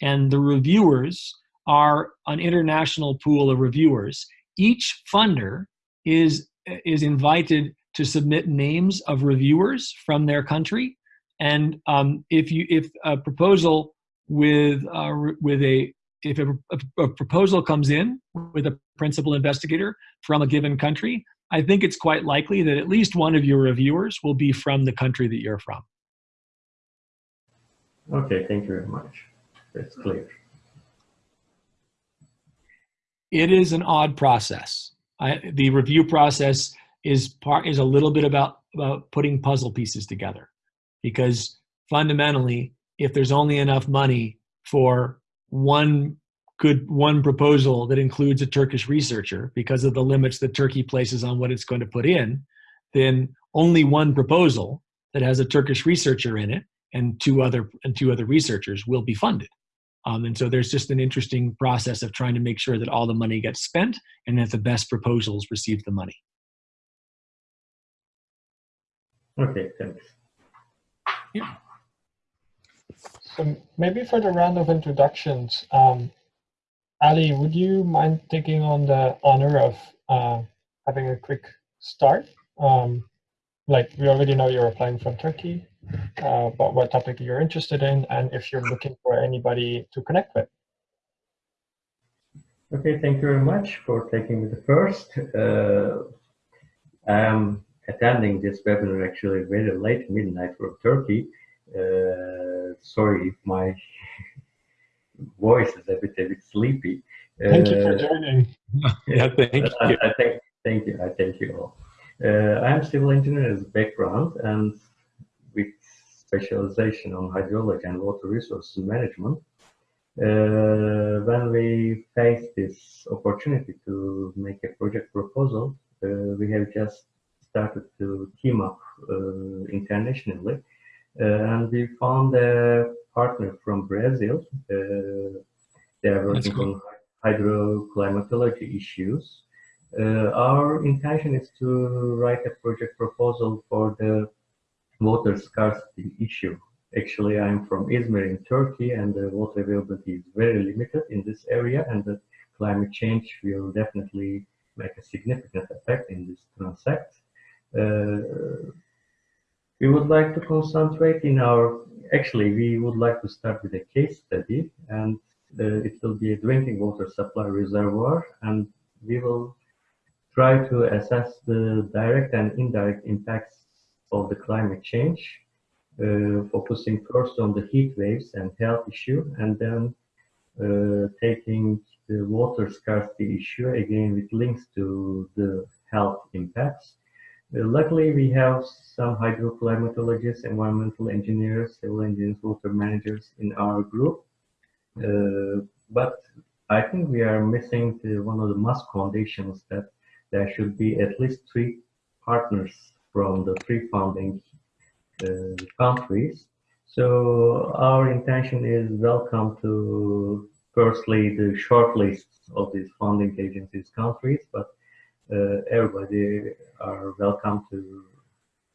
And the reviewers are an international pool of reviewers. Each funder is, is invited to submit names of reviewers from their country. And um, if you if a proposal with uh, with a if a, a, proposal comes in with a principal investigator from a given country, I think it's quite likely that at least one of your reviewers will be from the country that you're from. Okay, thank you very much. That's clear. It is an odd process. I, the review process is part is a little bit about about putting puzzle pieces together, because fundamentally, if there's only enough money for one good one proposal that includes a Turkish researcher because of the limits that Turkey places on what it's going to put in, then only one proposal that has a Turkish researcher in it and two other and two other researchers will be funded. Um, and so there's just an interesting process of trying to make sure that all the money gets spent and that the best proposals receive the money. Okay, thanks. Yeah. So maybe for the round of introductions, um, Ali, would you mind taking on the honor of uh, having a quick start? Um, like we already know you're applying from Turkey, uh, but what topic you're interested in, and if you're looking for anybody to connect with. Okay, thank you very much for taking me the first. Uh, I'm attending this webinar actually very late midnight from Turkey. Uh, sorry if my voice is a bit a bit sleepy. Thank you for joining. yeah, thank you. I, I thank, thank you. I thank you all. Uh, I'm civil engineer as background and with specialization on hydrology and water resources management. Uh, when we faced this opportunity to make a project proposal, uh, we have just started to team up uh, internationally. Uh, and we found a partner from Brazil. Uh, they are working cool. on hydroclimatology issues. Uh, our intention is to write a project proposal for the water scarcity issue. Actually, I'm from Izmir in Turkey, and the water availability is very limited in this area, and the climate change will definitely make a significant effect in this transact. Uh, we would like to concentrate in our, actually, we would like to start with a case study, and uh, it will be a drinking water supply reservoir, and we will try to assess the direct and indirect impacts of the climate change, uh, focusing first on the heat waves and health issue, and then uh, taking the water scarcity issue again with links to the health impacts. Luckily, we have some hydroclimatologists, environmental engineers, civil engineers, water managers in our group. Uh, but I think we are missing the, one of the must conditions that there should be at least three partners from the three founding uh, countries. So our intention is welcome to firstly the short lists of these funding agencies countries, but everybody are welcome to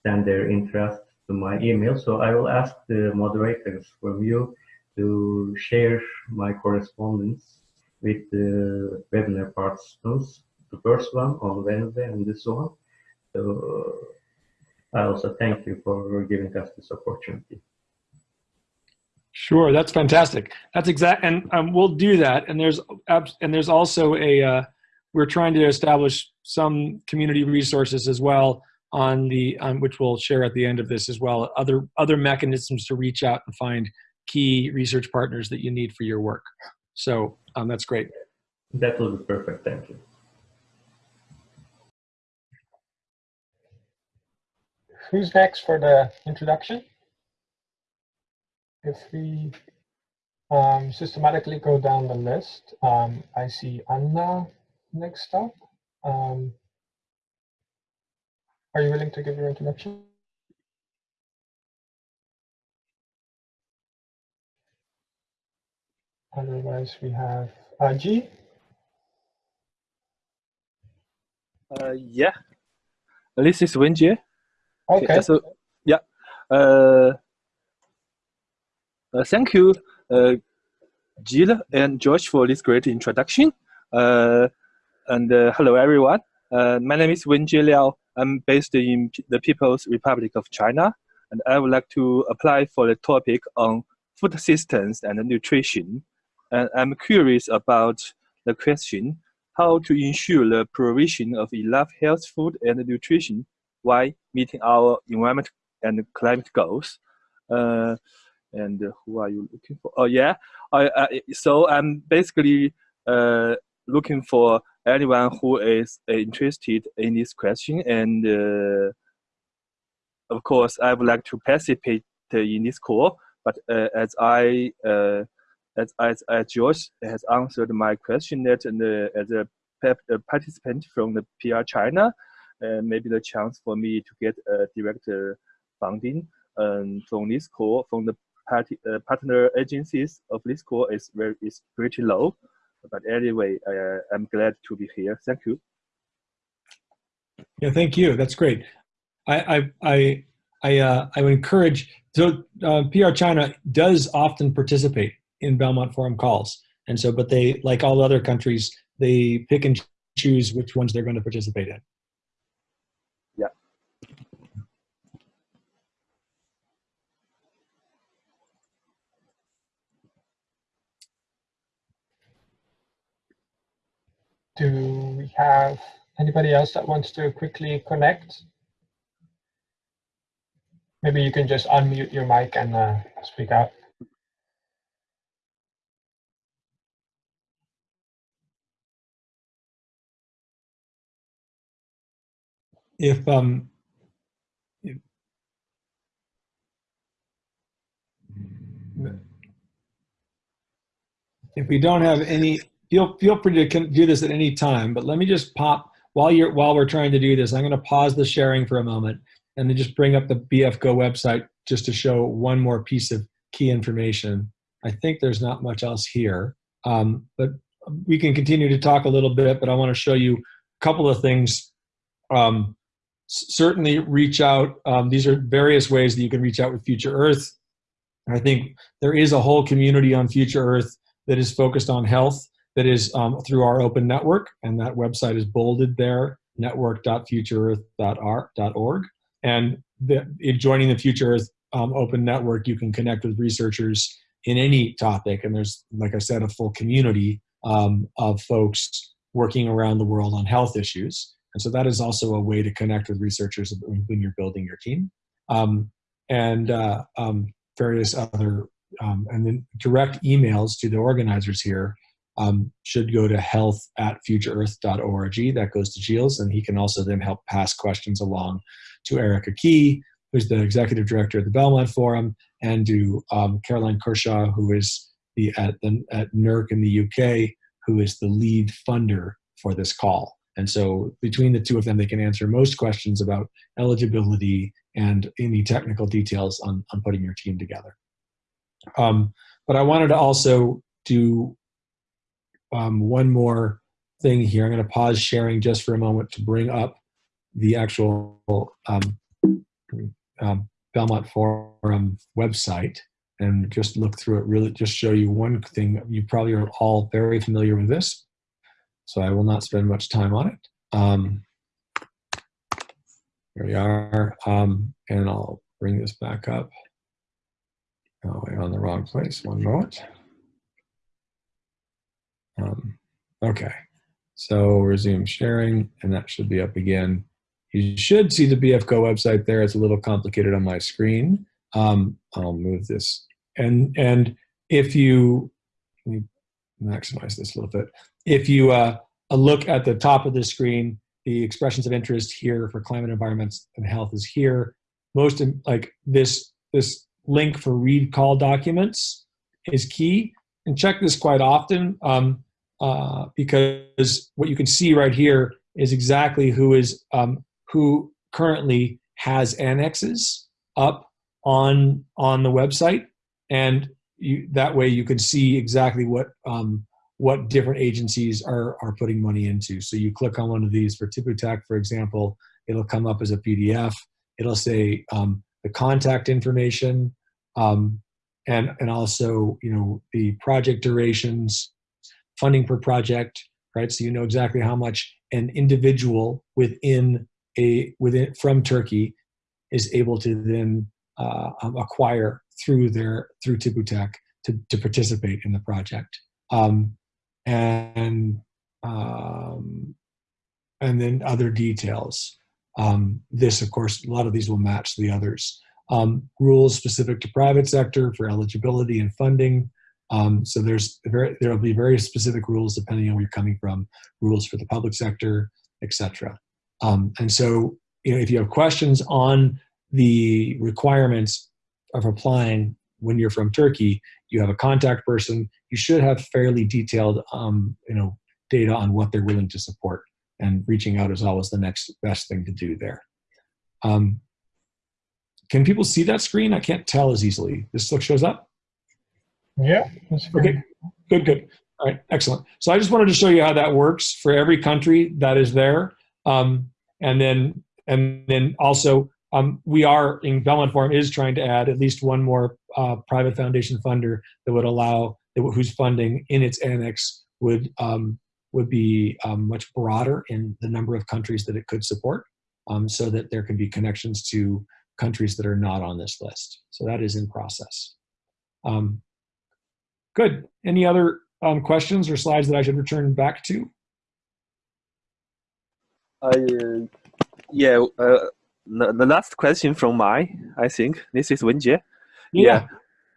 send their interest to my email. So I will ask the moderators from you to share my correspondence with the webinar participants the first one on Wednesday and this one. So I also thank you for giving us this opportunity. Sure, that's fantastic. That's exact, and um, we'll do that. And there's and there's also a uh, we're trying to establish some community resources as well on the um, which we'll share at the end of this as well. Other other mechanisms to reach out and find key research partners that you need for your work. So um, that's great. That will be perfect. Thank you. who's next for the introduction? If we um, systematically go down the list, um, I see Anna next up. Um, are you willing to give your introduction? Otherwise, we have Aji. Uh, yeah, this is Wenjie. Okay. So, yeah. Uh, uh, thank you, uh, Jill and George, for this great introduction. Uh, and uh, hello, everyone. Uh, my name is Wenjie Liao. I'm based in the People's Republic of China, and I would like to apply for the topic on food systems and nutrition. And I'm curious about the question how to ensure the provision of enough health food and nutrition while meeting our environment and climate goals. Uh, and who are you looking for? Oh yeah, I, I so I'm basically uh, looking for anyone who is uh, interested in this question, and uh, of course I would like to participate in this call. But uh, as I uh, as, as as George has answered my question that uh, as a a participant from the PR China, uh, maybe the chance for me to get direct funding um, from this call from the party, partner agencies of this call is very is pretty low. But anyway, uh, I'm glad to be here. Thank you. Yeah, thank you. That's great. I I I I, uh, I would encourage. So uh, PR China does often participate in Belmont Forum calls, and so but they like all other countries they pick and choose which ones they're going to participate in. Do we have anybody else that wants to quickly connect? Maybe you can just unmute your mic and uh, speak out. If um, if, if we don't have any, feel feel free to do this at any time. But let me just pop while you're while we're trying to do this. I'm going to pause the sharing for a moment and then just bring up the BFGO website just to show one more piece of key information. I think there's not much else here, um, but we can continue to talk a little bit. But I want to show you a couple of things. Um, certainly, reach out. Um, these are various ways that you can reach out with Future Earth. I think there is a whole community on Future Earth that is focused on health. That is um, through our open network, and that website is bolded there: network.futureearth.org. And the, joining the Future Earth um, open network, you can connect with researchers in any topic. And there's, like I said, a full community um, of folks working around the world on health issues. And so that is also a way to connect with researchers when you're building your team. Um, and uh, um, various other, um, and then direct emails to the organizers here um, should go to health at futureearth.org. That goes to Giles, and he can also then help pass questions along to Erica Key, who's the executive director of the Belmont Forum, and to um, Caroline Kershaw, who is the at the at NERC in the UK, who is the lead funder for this call. And so between the two of them, they can answer most questions about eligibility and any technical details on, on putting your team together. Um, but I wanted to also do um, one more thing here. I'm going to pause sharing just for a moment to bring up the actual um, um, Belmont Forum website and just look through it. Really, just show you one thing. You probably are all very familiar with this, so I will not spend much time on it. Um, here we are, um, and I'll bring this back up. Oh, we're on the wrong place. One moment. Um, okay, so resume sharing, and that should be up again. You should see the BFGO website there. It's a little complicated on my screen. Um, I'll move this. And, and if you, maximize this a little bit. If you uh, look at the top of the screen, the expressions of interest here for climate, environments, and health is here. Most in, like this, this link for read call documents is key. And check this quite often um, uh, because what you can see right here is exactly who is um, who currently has annexes up on on the website, and you, that way you can see exactly what um, what different agencies are are putting money into. So you click on one of these for TÜBİTAK, for example, It'll come up as a PDF. It'll say um, the contact information um, and, and also, you know, the project durations, funding per project, right? So you know exactly how much an individual within a, within, from Turkey is able to then uh, um, acquire through their, through TÜBİTAK to, to participate in the project. Um, and um, and then other details. Um, this, of course, a lot of these will match the others. Um, rules specific to private sector for eligibility and funding. Um, so there's very, there will be very specific rules depending on where you're coming from. Rules for the public sector, etc. Um, and so, you know, if you have questions on the requirements of applying when you're from Turkey, you have a contact person. You should have fairly detailed, um, you know, data on what they're willing to support. And reaching out is always the next best thing to do there. Um, can people see that screen? I can't tell as easily. This still shows up? Yeah. Okay, good, good. All right, excellent. So I just wanted to show you how that works for every country that is there. Um, and then, and then also, um, we are in Belmont Forum is trying to add at least one more uh, private foundation funder that would allow whose funding in its annex would um, would be um, much broader in the number of countries that it could support, um, so that there can be connections to countries that are not on this list. So that is in process. Um, good. Any other um, questions or slides that I should return back to? Uh, yeah, uh, the, the last question from my, I think, this is Wenjie. Yeah.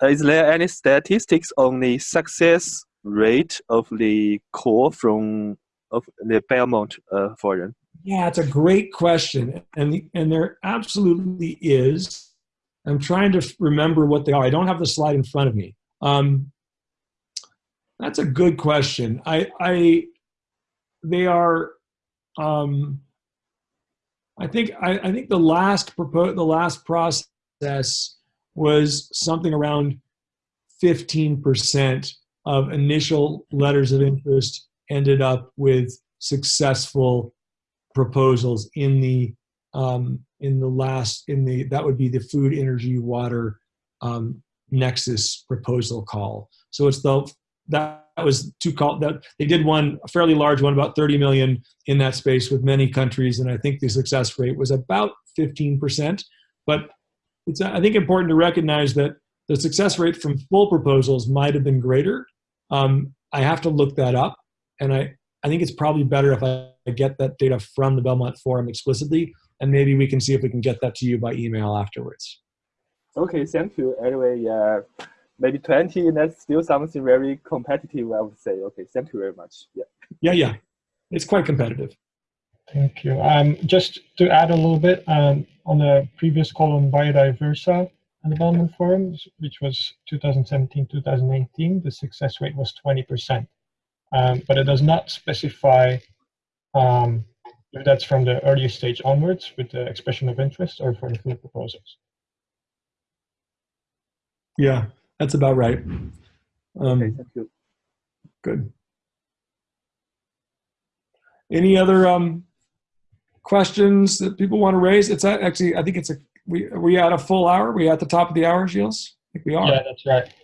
Uh, is there any statistics on the success rate of the call from of the Belmont uh, Forum? Yeah, it's a great question, and the, and there absolutely is. I'm trying to remember what they are. I don't have the slide in front of me. Um, that's a good question. I, I they are. Um, I think I, I think the last propo- the last process was something around 15% of initial letters of interest ended up with successful proposals in the um, in the last in the that would be the food energy water um, nexus proposal call so it's the that was two call that they did one a fairly large one about 30 million in that space with many countries and i think the success rate was about 15% but it's i think important to recognize that the success rate from full proposals might have been greater. Um, i have to look that up and i i think it's probably better if i get that data from the belmont forum explicitly and maybe we can see if we can get that to you by email afterwards. Okay, thank you. Anyway, yeah, maybe 20, and that's still something very competitive, I would say. Okay, thank you very much. Yeah. yeah yeah it's quite competitive Thank you. Um, just to add a little bit, um, on the previous call on BiodivERsA and development forums, which was 2017-2018, the success rate was 20%. Um, but it does not specify um, if that's from the early stage onwards with the expression of interest or for the full proposals. yeah that's about right um, Okay, thank you. Good. Any other um, questions that people want to raise? It's actually, I think it's a, we, are we at a full hour? Are we at the top of the hour, Gilles? I think we are. Yeah, that's right.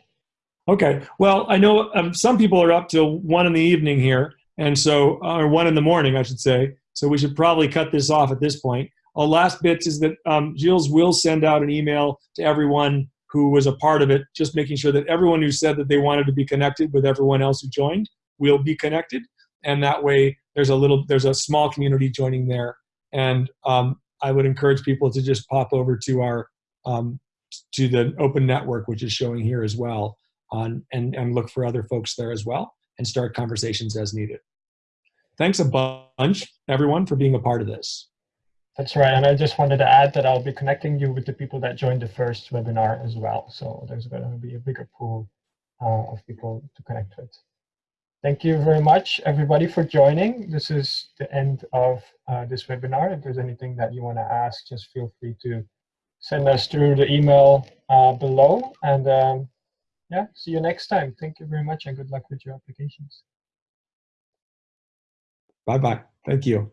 Okay. Well, I know um, some people are up till one in the evening here, and so, or one in the morning, I should say. So we should probably cut this off at this point. Our last bit is that um, Gilles will send out an email to everyone who was a part of it, just making sure that everyone who said that they wanted to be connected with everyone else who joined will be connected, and that way there's a little, there's a small community joining there. And um, I would encourage people to just pop over to our um, to the open network, which is showing here as well, on and and look for other folks there as well, and start conversations as needed. Thanks a bunch, everyone, for being a part of this. That's right. And I just wanted to add that I'll be connecting you with the people that joined the first webinar as well. So there's going to be a bigger pool uh, of people to connect with. Thank you very much, everybody, for joining. This is the end of uh, this webinar. If there's anything that you want to ask, just feel free to send us through the email uh, below. And um, yeah, see you next time. Thank you very much and good luck with your applications. Bye bye. Thank you.